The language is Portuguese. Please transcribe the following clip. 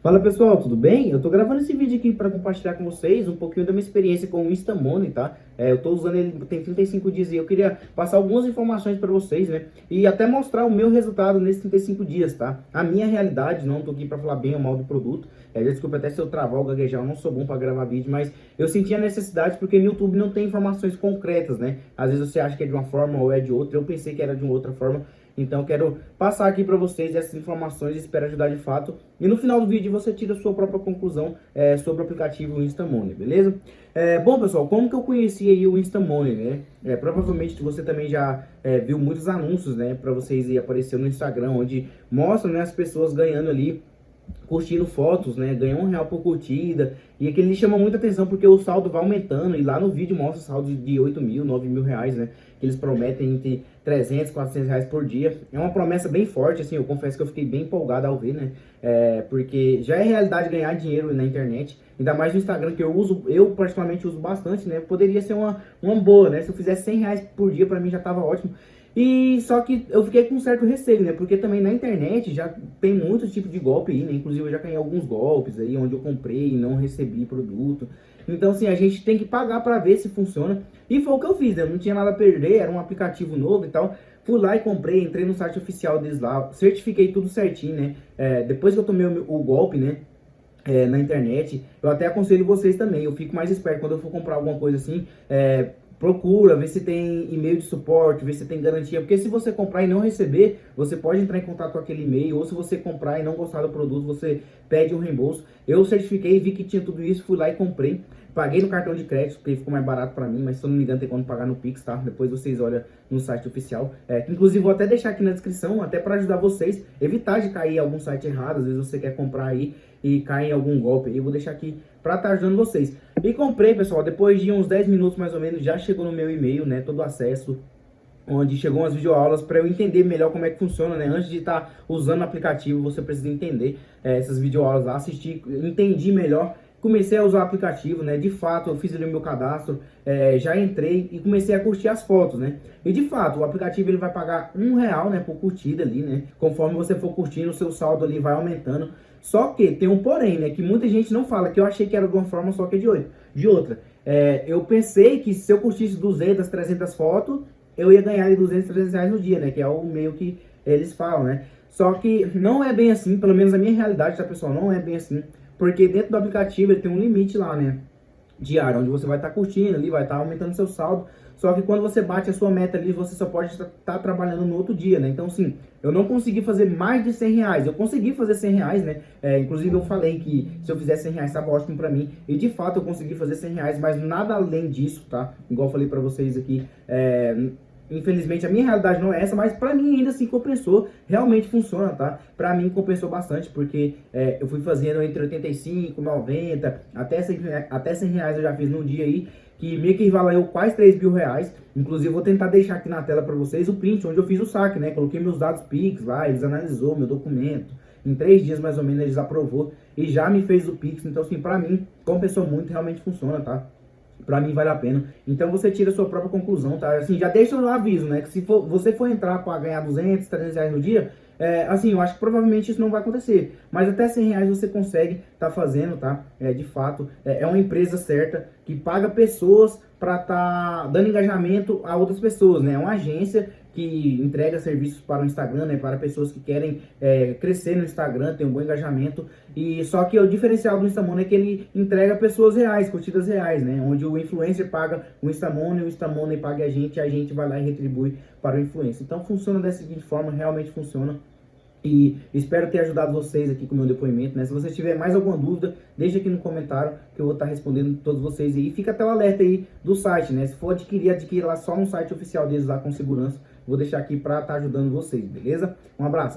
Fala pessoal, tudo bem? Eu tô gravando esse vídeo aqui para compartilhar com vocês um pouquinho da minha experiência com o Instamoney, tá? É, eu tô usando ele tem 35 dias e eu queria passar algumas informações para vocês, né? E até mostrar o meu resultado nesses 35 dias, tá? A minha realidade, não tô aqui para falar bem ou mal do produto. É, desculpa até se eu travar ou gaguejar, eu não sou bom para gravar vídeo, mas eu senti a necessidade porque no YouTube não tem informações concretas, né? Às vezes você acha que é de uma forma ou é de outra, eu pensei que era de uma outra forma. Então quero passar aqui para vocês essas informações espero ajudar de fato. E no final do vídeo você tira a sua própria conclusão é, sobre o aplicativo Instamoney, beleza? É, bom pessoal, como que eu conheci aí o Instamoney, né? É, provavelmente você também já é, viu muitos anúncios, né? Para vocês aí aparecer no Instagram, onde mostram né, as pessoas ganhando ali curtindo fotos, né? Ganha um real por curtida. E aquele chama muita atenção porque o saldo vai aumentando. E lá no vídeo mostra saldo de 8 mil, 9 mil reais, né? Que eles prometem entre 300, 400 reais por dia. É uma promessa bem forte, assim. Eu confesso que eu fiquei bem empolgado ao ver, né? É, porque já é realidade ganhar dinheiro na internet. Ainda mais no Instagram, que eu uso, eu particularmente uso bastante, né? Poderia ser uma, uma boa, né? Se eu fizesse 100 reais por dia, pra mim já tava ótimo. E só que eu fiquei com certo receio, né? Porque também na internet já tem muito tipo de golpe aí, né? Inclusive eu já ganhei alguns golpes aí onde eu comprei e não recebi produto. Então assim, a gente tem que pagar para ver se funciona. E foi o que eu fiz, né? Eu não tinha nada a perder, era um aplicativo novo e tal. Fui lá e comprei, entrei no site oficial deles lá, certifiquei tudo certinho, né? É, depois que eu tomei o, o golpe, né? É, na internet, eu até aconselho vocês também, eu fico mais esperto quando eu for comprar alguma coisa assim, é, procura, vê se tem e-mail de suporte, vê se tem garantia, porque se você comprar e não receber, você pode entrar em contato com aquele e-mail, ou se você comprar e não gostar do produto, você pede um reembolso. Eu certifiquei, vi que tinha tudo isso, fui lá e comprei. Paguei no cartão de crédito, porque ficou mais barato para mim, mas se eu não me engano tem como pagar no Pix, tá? Depois vocês olham no site oficial. É, inclusive vou até deixar aqui na descrição, até para ajudar vocês, evitar de cair em algum site errado, às vezes você quer comprar aí e cai em algum golpe eu vou deixar aqui para estar tá ajudando vocês. E comprei, pessoal, depois de uns 10 minutos mais ou menos, já chegou no meu e-mail, né, todo o acesso onde chegou umas videoaulas para eu entender melhor como é que funciona, né? Antes de estar tá usando o aplicativo, você precisa entender é, essas videoaulas lá, assistir, entendi melhor comecei a usar o aplicativo, né? De fato, eu fiz ali o meu cadastro, é, já entrei e comecei a curtir as fotos, né? E de fato, o aplicativo ele vai pagar um real, né? Por curtida ali, né? Conforme você for curtindo, o seu saldo ali vai aumentando. Só que tem um porém, né? Que muita gente não fala, que eu achei que era de uma forma só que é de, oito, de outra. É, eu pensei que se eu curtisse 200, 300 fotos, eu ia ganhar ali 200, 300 reais no dia, né? Que é o meio que eles falam, né? Só que não é bem assim, pelo menos a minha realidade, tá, pessoal? Não é bem assim. Porque dentro do aplicativo ele tem um limite lá, né? Diário, onde você vai estar tá curtindo ali, vai estar tá aumentando seu saldo. Só que quando você bate a sua meta ali, você só pode estar tá trabalhando no outro dia, né? Então, sim, eu não consegui fazer mais de 100 reais. Eu consegui fazer 100 reais, né? É, inclusive, eu falei que se eu fizesse 100 reais, estava ótimo pra mim. E, de fato, eu consegui fazer 100 reais, mas nada além disso, tá? Igual eu falei pra vocês aqui, é, Infelizmente a minha realidade não é essa, mas pra mim ainda assim compensou, realmente funciona, tá? Pra mim compensou bastante, porque é, eu fui fazendo entre 85, 90, até 100, até 100 reais eu já fiz num dia aí, que meio que valeu quase 3 mil reais. Inclusive vou tentar deixar aqui na tela pra vocês o print, onde eu fiz o saque, né? Coloquei meus dados Pix lá, eles analisou meu documento. Em três dias mais ou menos eles aprovou e já me fez o Pix, então assim, pra mim compensou muito, realmente funciona, tá? Pra mim vale a pena. Então você tira a sua própria conclusão, tá? Assim, já deixa o aviso, né? Que se for, você for entrar para ganhar 200, 300 reais no dia, é, assim, eu acho que provavelmente isso não vai acontecer. Mas até 100 reais você consegue tá fazendo, tá? É, de fato, é, é uma empresa certa que paga pessoas para tá dando engajamento a outras pessoas, né? É uma agência que entrega serviços para o Instagram, né, para pessoas que querem é, crescer no Instagram, ter um bom engajamento. E só que o diferencial do Instamoney é que ele entrega pessoas reais, curtidas reais, né, onde o influencer paga o Instamoney, o Instamoney paga a gente, a gente vai lá e retribui para o influencer. Então funciona dessa seguinte forma, realmente funciona. E espero ter ajudado vocês aqui com o meu depoimento, né? Se você tiver mais alguma dúvida, deixa aqui no comentário que eu vou estar respondendo todos vocês aí. E fica até o alerta aí do site, né? Se for adquirir, adquira lá só no site oficial deles lá com segurança. Vou deixar aqui para estar tá ajudando vocês, beleza? Um abraço.